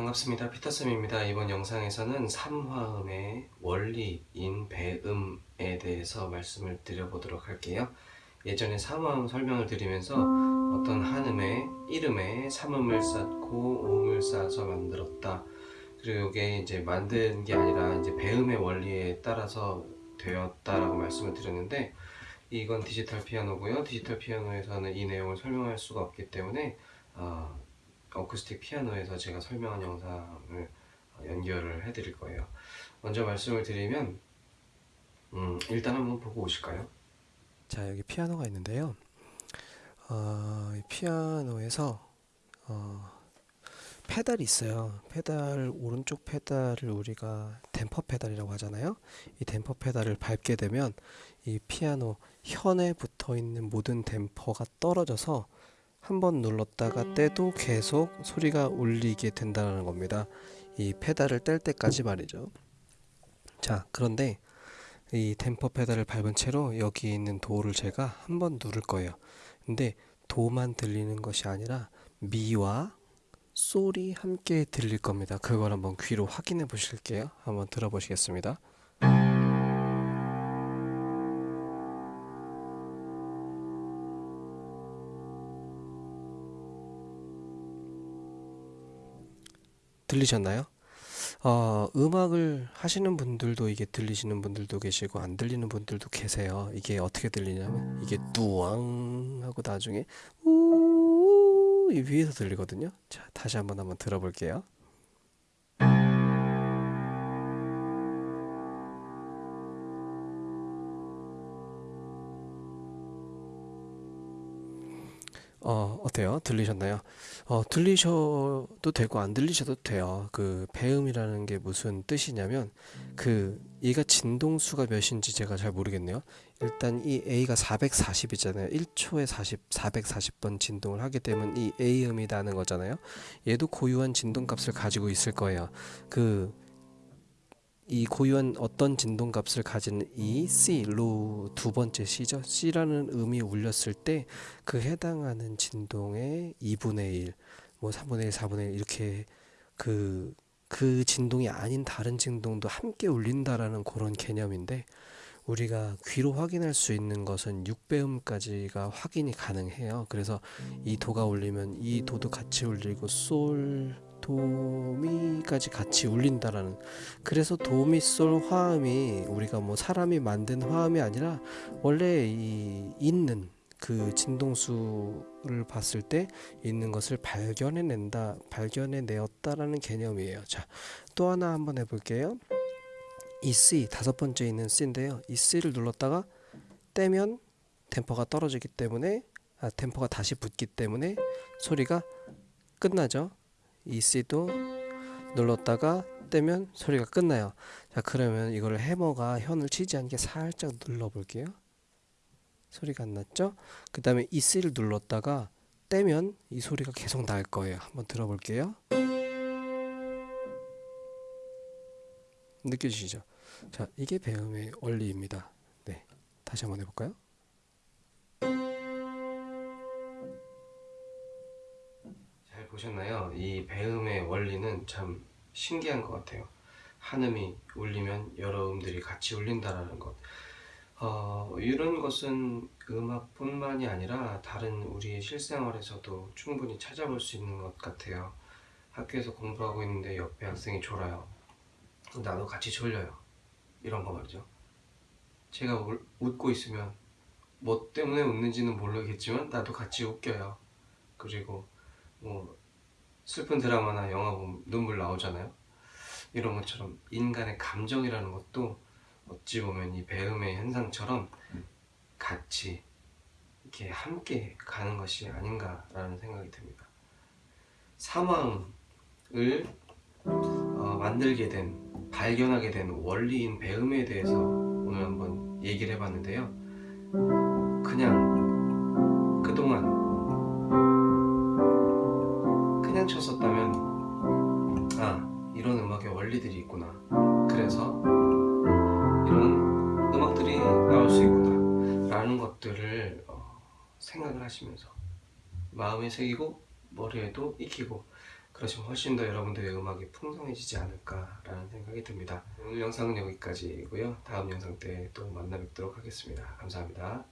반갑습니다. 피터쌤입니다. 이번 영상에서는 삼화음의 원리인 배음에 대해서 말씀을 드려보도록 할게요. 예전에 삼화음 설명을 드리면서 어떤 한음의 이름에 삼음을 쌓고 오음을 쌓아서 만들었다. 그리고 이게 이제 만든 게 아니라 이제 배음의 원리에 따라서 되었다라고 말씀을 드렸는데 이건 디지털 피아노고요. 디지털 피아노에서는 이 내용을 설명할 수가 없기 때문에 어, 어쿠스틱 피아노에서 제가 설명한 영상을 연결을 해드릴 거예요. 먼저 말씀을 드리면 음, 일단 한번 보고 오실까요? 자 여기 피아노가 있는데요. 어, 이 피아노에서 어, 페달이 있어요. 페달 오른쪽 페달을 우리가 댐퍼 페달이라고 하잖아요. 이 댐퍼 페달을 밟게 되면 이 피아노 현에 붙어 있는 모든 댐퍼가 떨어져서 한번 눌렀다가 떼도 계속 소리가 울리게 된다는 겁니다. 이 페달을 뗄 때까지 말이죠. 자, 그런데 이 댐퍼 페달을 밟은 채로 여기 있는 도를 제가 한번 누를 거예요. 근데 도만 들리는 것이 아니라 미와 솔이 함께 들릴 겁니다. 그걸 한번 귀로 확인해 보실게요. 한번 들어보시겠습니다. 들리셨나요? 어, 음악을 하시는 분들도 이게 들리시는 분들도 계시고 안 들리는 분들도 계세요. 이게 어떻게 들리냐면 이게 뚜왕 하고 나중에 우이 위에서 들리거든요. 자, 다시 한번 한번 들어볼게요. 어, 어때요? 들리셨나요? 어, 들리셔도 되고 안 들리셔도 돼요. 그 배음이라는 게 무슨 뜻이냐면 그 얘가 진동수가 몇인지 제가 잘 모르겠네요. 일단 이 A가 440이잖아요. 1초에 40, 440번 진동을 하게 되면 이 A음이라는 거잖아요. 얘도 고유한 진동값을 가지고 있을 거예요. 그 이 고유한 어떤 진동값을 가진 이 C, 로 두 번째 C죠. C라는 음이 울렸을 때 그 해당하는 진동의 2분의 1, 뭐 3분의 1, 4분의 1 이렇게 그, 그 진동이 아닌 다른 진동도 함께 울린다라는 그런 개념인데 우리가 귀로 확인할 수 있는 것은 6배음까지가 확인이 가능해요. 그래서 이 도가 울리면 이 도도 같이 울리고 솔, 도미까지 같이 울린다라는. 그래서 도미솔 화음이 우리가 뭐 사람이 만든 화음이 아니라 원래 이 있는 그 진동수를 봤을 때 있는 것을 발견해낸다 발견해내었다라는 개념이에요. 자또 하나 한번 해볼게요. 이 C 다섯 번째 있는 C인데요. 이 C를 눌렀다가 떼면 템퍼가 떨어지기 때문에 아 템퍼가 다시 붙기 때문에 소리가 끝나죠 이 C도 눌렀다가 떼면 소리가 끝나요. 자 그러면 이거를 해머가 현을 치지 않게 살짝 눌러 볼게요. 소리가 안 났죠? 그 다음에 이 C를 눌렀다가 떼면 이 소리가 계속 날 거예요. 한번 들어볼게요. 느껴지시죠? 자 이게 배음의 원리입니다. 네, 다시 한번 해볼까요? 보셨나요? 이 배음의 원리는 참 신기한 것 같아요. 한 음이 울리면 여러 음들이 같이 울린다라는 것. 어, 이런 것은 음악뿐만이 아니라 다른 우리의 실생활에서도 충분히 찾아볼 수 있는 것 같아요. 학교에서 공부하고 있는데 옆에 학생이 졸아요. 나도 같이 졸려요. 이런 거 말이죠. 제가 울, 웃고 있으면 뭐 때문에 웃는지는 모르겠지만 나도 같이 웃겨요. 그리고 뭐 슬픈 드라마나 영화 보면 눈물 나오잖아요. 이런 것처럼 인간의 감정이라는 것도 어찌 보면 이 배움의 현상처럼 같이 이렇게 함께 가는 것이 아닌가라는 생각이 듭니다. 사망을 어, 만들게 된 발견하게 된 원리인 배움에 대해서 오늘 한번 얘기를 해봤는데요. 그냥 쳤었다면 아 이런 음악의 원리들이 있구나 그래서 이런 음악들이 나올 수 있구나 라는 것들을 어, 생각을 하시면서 마음에 새기고 머리에도 익히고 그러시면 훨씬 더 여러분들의 음악이 풍성해지지 않을까라는 생각이 듭니다. 오늘 영상은 여기까지고요. 다음 영상 때 또 만나 뵙도록 하겠습니다. 감사합니다.